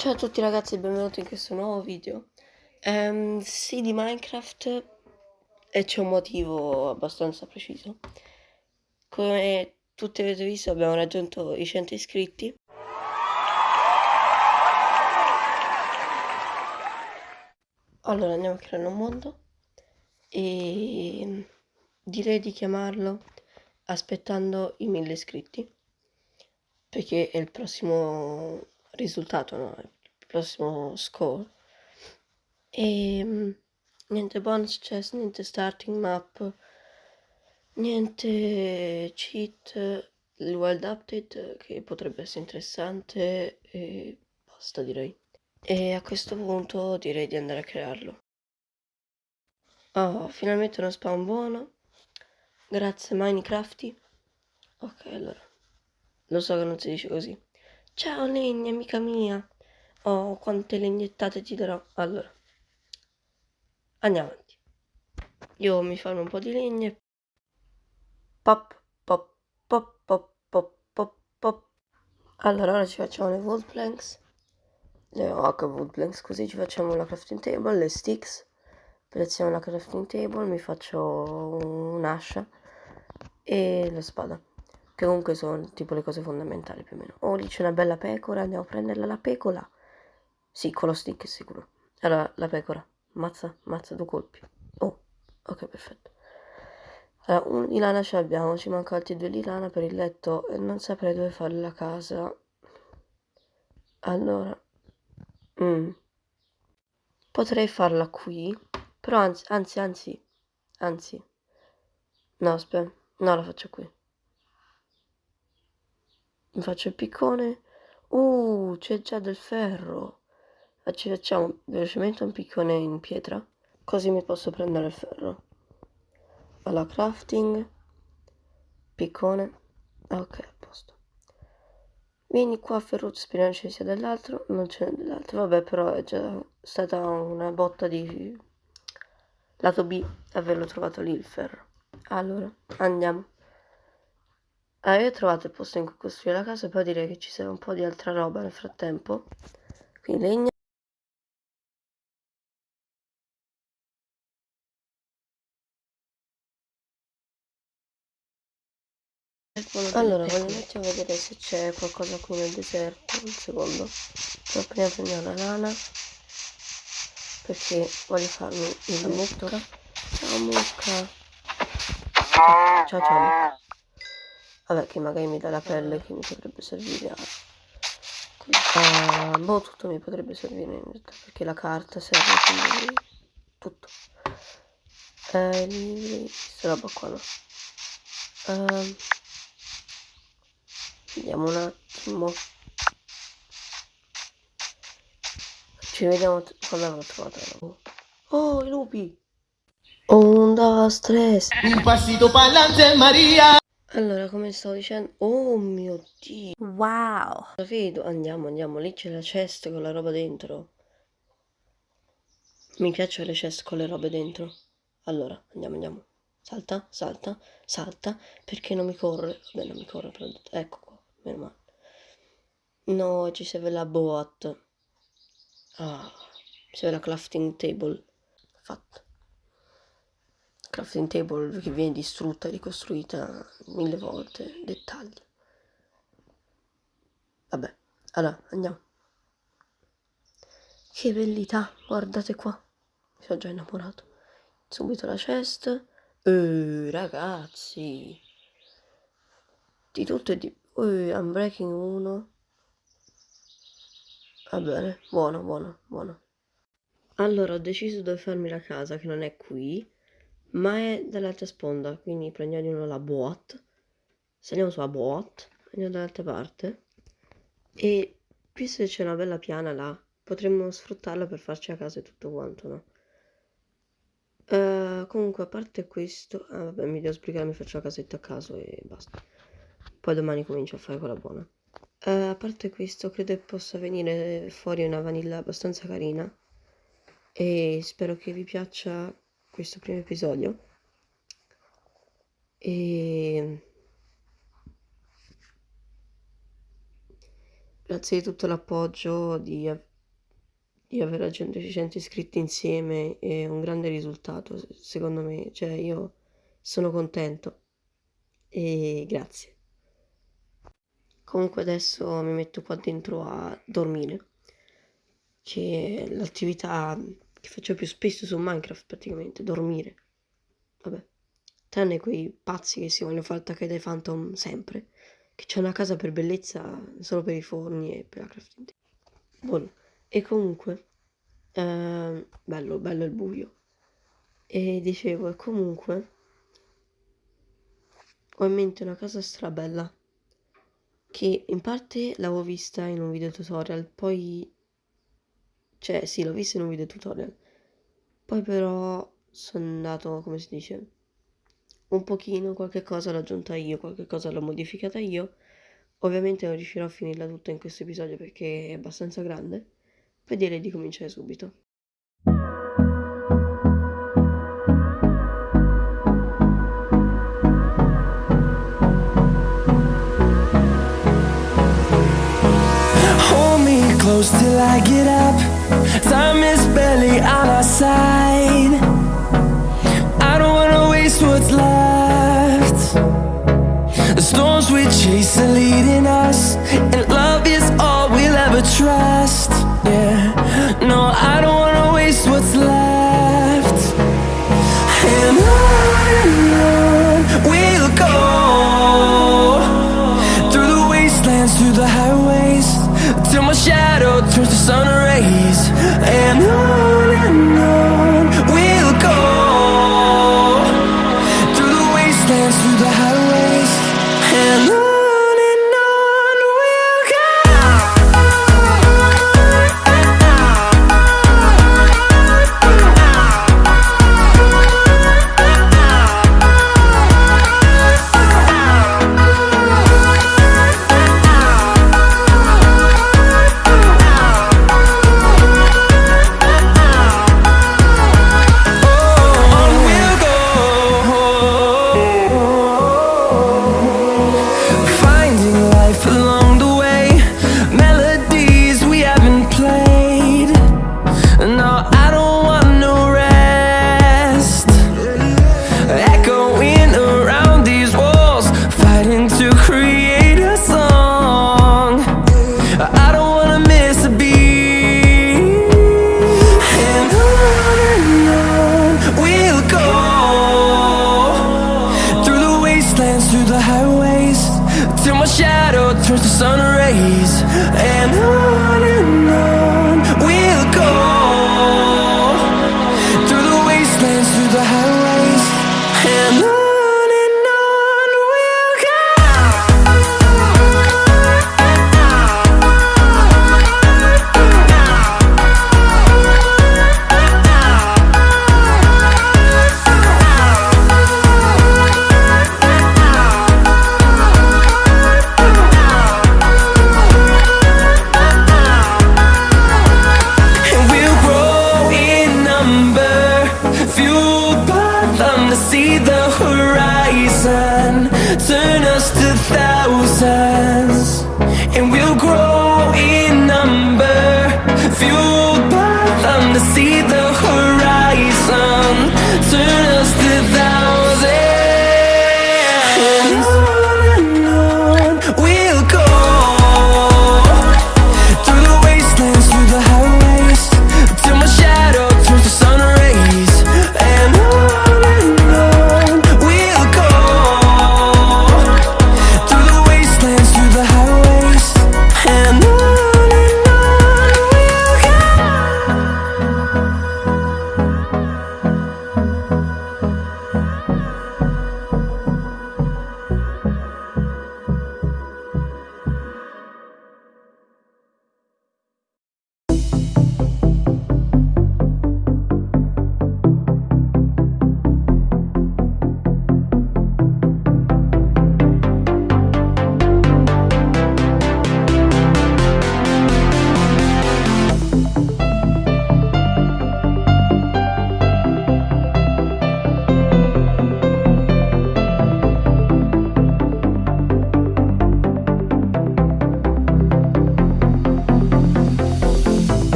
Ciao a tutti ragazzi e benvenuti in questo nuovo video. Ehm, sì, di Minecraft e c'è un motivo abbastanza preciso. Come tutti avete visto abbiamo raggiunto i 100 iscritti. Allora andiamo a creare un mondo e direi di chiamarlo aspettando i 1000 iscritti perché è il prossimo risultato, no? il prossimo score. E mm, niente bonus chest, niente starting map, niente cheat, il wild update che potrebbe essere interessante e basta direi. E a questo punto direi di andare a crearlo. Oh, finalmente uno spawn buono. Grazie Minecrafty. Ok, allora. Lo so che non si dice così. Ciao legna, amica mia. Oh, quante legnettate ti darò. Allora, andiamo avanti. Io mi farò un po' di legne. Pop, pop, pop, pop, pop, pop, pop. Allora, ora ci facciamo le wood planks. Le oak wood planks, così ci facciamo la crafting table, le sticks. Prezziamo la crafting table, mi faccio un'ascia e la spada che comunque sono tipo le cose fondamentali più o meno. Oh, lì c'è una bella pecora, andiamo a prenderla la pecora. Sì, con lo stick è sicuro. Allora, la pecora, mazza, mazza due colpi. Oh, ok, perfetto. Allora, un di lana ce l'abbiamo, ci manca altri due di lana per il letto non saprei dove fare la casa. Allora, mm. potrei farla qui, però anzi, anzi, anzi, anzi, no, aspetta, no, la faccio qui mi faccio il piccone. Uh c'è già del ferro. Ci facciamo velocemente un piccone in pietra così mi posso prendere il ferro. Alla crafting. Piccone. Ok a posto. Vieni qua Ferruccio speriamo ci sia dell'altro non c'è dell'altro. Vabbè però è già stata una botta di lato B averlo trovato lì il ferro. Allora andiamo Ah, io ho trovato il posto in cui costruire la casa e poi direi che ci sia un po' di altra roba nel frattempo. Quindi legna. Allora, voglio mettere a vedere se c'è qualcosa qui nel deserto, un secondo. Però prima prendiamo la lana, perché voglio farmi il mucca. Ciao mucca. Ciao ciao. Vabbè, che magari mi dà la pelle che mi potrebbe servire a... Uh, boh, tutto mi potrebbe servire in realtà, perché la carta serve quindi tutto. Eh, libri, questa roba qua no. Uh, vediamo un attimo. Ci vediamo quando avrò trovato. Oh, i lupi! Onda stress! Un passito pa'lante Maria! Allora, come stavo dicendo... Oh mio Dio! Wow! Vedo, andiamo, andiamo, lì c'è la chest con la roba dentro. Mi piacciono le chest con le robe dentro. Allora, andiamo, andiamo. Salta, salta, salta, perché non mi corre? Vabbè, non mi corre, però... Ecco qua, meno male. No, ci serve la boat. Ah, serve la crafting table. Fatto crafting table che viene distrutta e ricostruita mille volte, dettagli. Vabbè, allora andiamo. Che bellità, guardate qua. Mi sono già innamorato. Subito la chest. Eh, ragazzi. Di tutto e di... Uh, unbreaking 1. Va bene, buono, buono, buono. Allora ho deciso dove farmi la casa, che non è qui ma è dall'altra sponda quindi prendiamo la boat. Saliamo sulla boat andiamo dall'altra parte. E visto che c'è una bella piana là potremmo sfruttarla per farci a casa e tutto quanto no? Uh, comunque a parte questo ah, vabbè mi devo spiegare mi faccio la casetta a caso e basta. Poi domani comincio a fare quella buona. Uh, a parte questo credo che possa venire fuori una vanilla abbastanza carina. E spero che vi piaccia questo primo episodio e grazie di tutto l'appoggio, di, di aver raggiunto 600 iscritti insieme, è un grande risultato, secondo me. Cioè, io sono contento e grazie. Comunque adesso mi metto qua dentro a dormire, che l'attività che faccio più spesso su Minecraft praticamente, dormire. Vabbè, tranne quei pazzi che si vogliono fare attaccare dai Phantom sempre, che c'è una casa per bellezza solo per i forni e per la crafting. Buono. E comunque, eh, bello, bello il buio. E dicevo, e comunque, ho in mente una casa strabella che in parte l'avevo vista in un video tutorial, poi... Cioè, sì, l'ho vista in un video tutorial. Poi però sono andato, come si dice, un pochino, qualche cosa l'ho aggiunta io, qualche cosa l'ho modificata io. Ovviamente non riuscirò a finirla tutta in questo episodio perché è abbastanza grande. Poi direi di cominciare subito. close till I get up Time is barely on our side. I don't wanna waste what's left. The storms we chase are leading us And love is all we'll ever trust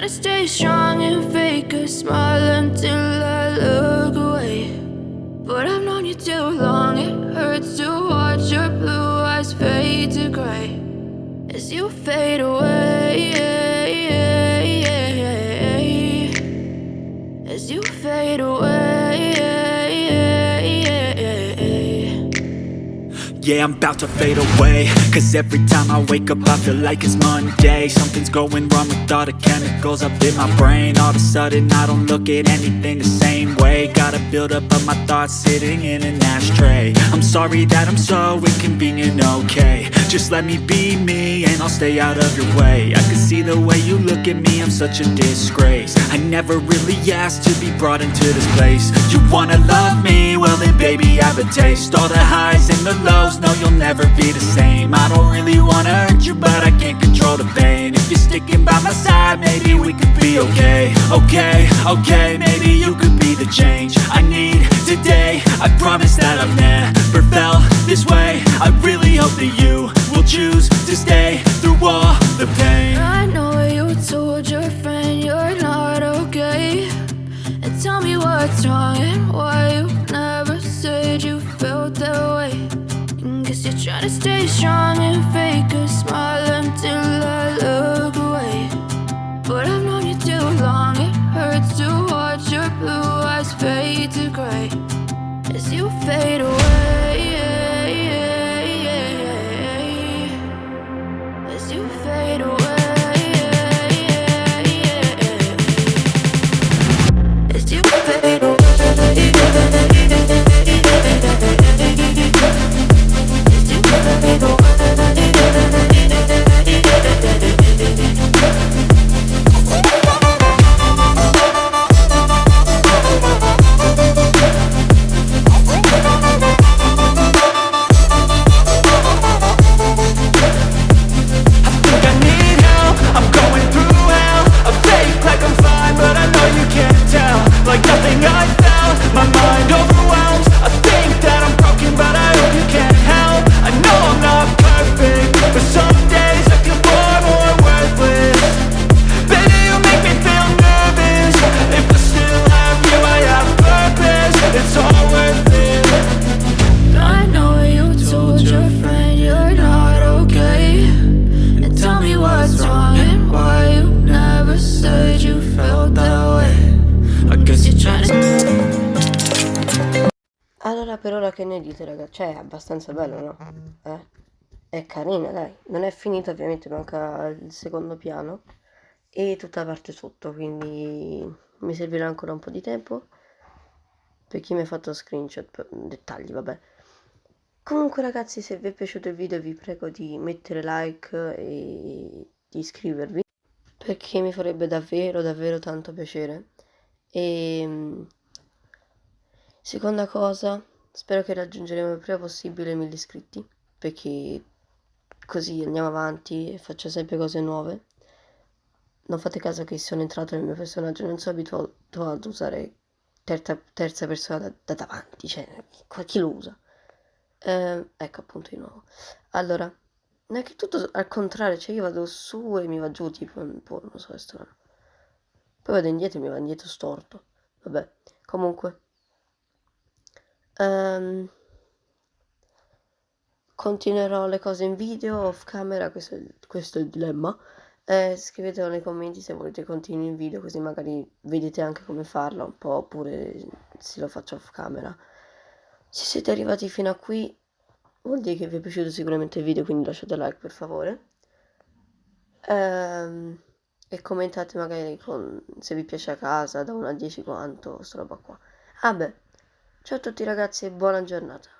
to stay strong and fake a smile until I look away. But I've known you too long, it hurts to watch your blue eyes fade to gray as you fade away. As you fade away. Yeah, I'm about to fade away. Cause every time I wake up I feel like it's Monday. Something's going wrong with all the chemicals up in my brain. All of a sudden I don't look at anything the same way. Gotta build up of my thoughts sitting in an ashtray. I'm sorry that I'm so inconvenient, okay. Just let me be me and I'll stay out of your way. I can see the way you look at me, I'm such a disgrace. I never really asked to be brought into this place. You wanna love me? Well then baby I have a taste. All the highs and the lows no you'll never be the same. I don't really wanna hurt you but I can't control the pain. If you're sticking by my side maybe we could be okay. Okay, okay, maybe you could be the change I need today. I promise that I've never felt this way. I really hope that you will choose to stay through all the pain. I know you told your friend you're not okay. And tell me what's wrong and why you never said you felt that way Trying to stay strong and fake a smile until I look away. But I've known you too long, it hurts to watch your blue eyes fade to gray per ora che ne dite ragazzi? Cioè è abbastanza bello no? Eh? È carina dai, non è finita ovviamente, manca il secondo piano e tutta la parte sotto, quindi mi servirà ancora un po' di tempo per chi mi ha fatto screenshot, dettagli vabbè. Comunque ragazzi se vi è piaciuto il video vi prego di mettere like e di iscrivervi perché mi farebbe davvero davvero tanto piacere. E seconda cosa, spero che raggiungeremo il prima possibile 1000 iscritti perché così andiamo avanti e faccio sempre cose nuove. Non fate caso che sono entrato nel mio personaggio, non sono abituato ad usare terza, terza persona da, da davanti, cioè chi lo usa? Eh, ecco appunto di nuovo. Allora, non è che tutto al contrario, cioè io vado su e mi va giù, tipo un po', non so, è strano. Poi vado indietro e mi va indietro storto. Vabbè, comunque. Ehm, continuerò le cose in video, off camera, questo questo è il dilemma. Eh, scrivetelo nei commenti se volete continui in video, così magari vedete anche come farlo un po', oppure se lo faccio off camera. Se siete arrivati fino a qui, vuol dire che vi è piaciuto sicuramente il video, quindi lasciate like per favore. Ehm, e commentate magari con, se vi piace a casa, da 1 a 10 quanto, sta roba qua. Ah beh, ciao a tutti ragazzi e buona giornata.